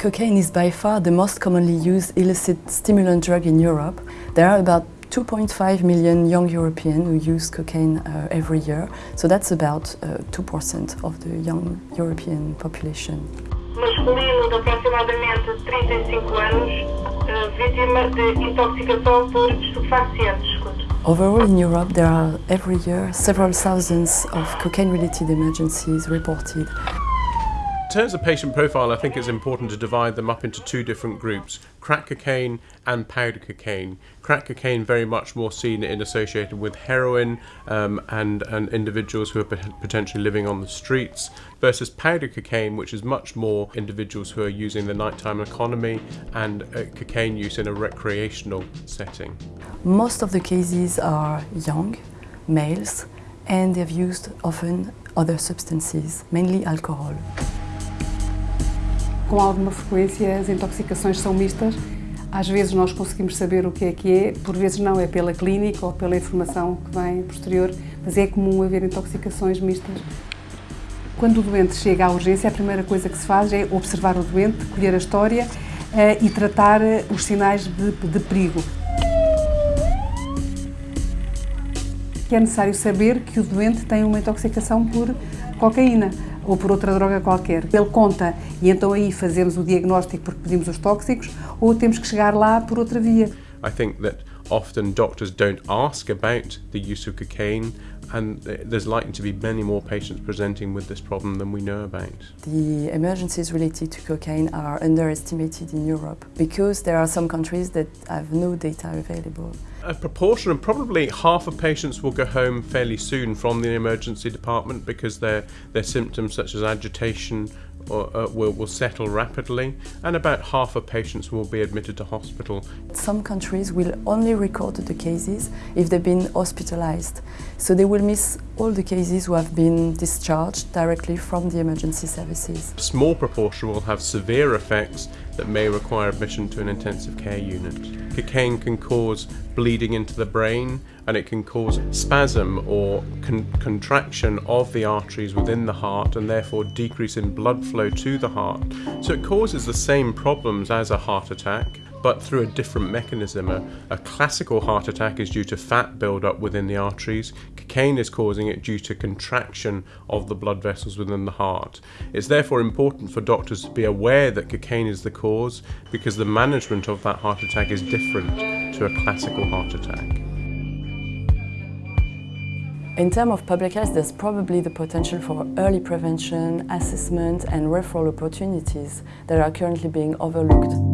Cocaine is by far the most commonly used illicit stimulant drug in Europe. There are about 2.5 million young Europeans who use cocaine uh, every year, so that's about uh, 2% of the young European population. Masculino de aproximadamente 35 anos, uh, vítima de intoxicação por estupefacientes. Overall in Europe there are every year several thousands of cocaine-related emergencies reported. In terms of patient profile, I think it's important to divide them up into two different groups, crack cocaine and powder cocaine. Crack cocaine very much more seen and associated with heroin um, and, and individuals who are potentially living on the streets, versus powder cocaine, which is much more individuals who are using the nighttime economy and uh, cocaine use in a recreational setting. Most of the cases are young, males, and they've used often other substances, mainly alcohol. Com alguma frequência as intoxicações são mistas. Às vezes nós conseguimos saber o que é que é, por vezes não, é pela clínica ou pela informação que vem posterior, mas é comum haver intoxicações mistas. Quando o doente chega à urgência, a primeira coisa que se faz é observar o doente, colher a história uh, e tratar eh, os sinais de, de perigo. É necessário saber que o doente tem uma intoxicação por cocaína ou por outra droga qualquer. Ele conta e então aí fazemos o diagnóstico porque pedimos os tóxicos ou temos que chegar lá por outra via. I think that often doctors don't ask about the use of cocaine and there's likely to be many more patients presenting with this problem than we know about. The emergencies related to cocaine are underestimated in Europe because there are some countries that have no data available. A proportion of probably half of patients will go home fairly soon from the emergency department because their, their symptoms such as agitation or, uh, will, will settle rapidly and about half of patients will be admitted to hospital. Some countries will only record the cases if they've been hospitalized. So they will miss all the cases who have been discharged directly from the emergency services. A small proportion will have severe effects that may require admission to an intensive care unit. Cocaine can cause bleeding into the brain and it can cause spasm or con contraction of the arteries within the heart and therefore decrease in blood flow to the heart. So it causes the same problems as a heart attack but through a different mechanism. A, a, classical heart attack is due to fat buildup within the arteries. Cocaine is causing it due to contraction of the blood vessels within the heart. It's therefore important for doctors to be aware that cocaine is the cause because the management of that heart attack is different to a classical heart attack. In terms of public health, there's probably the potential for early prevention, assessment and referral opportunities that are currently being overlooked.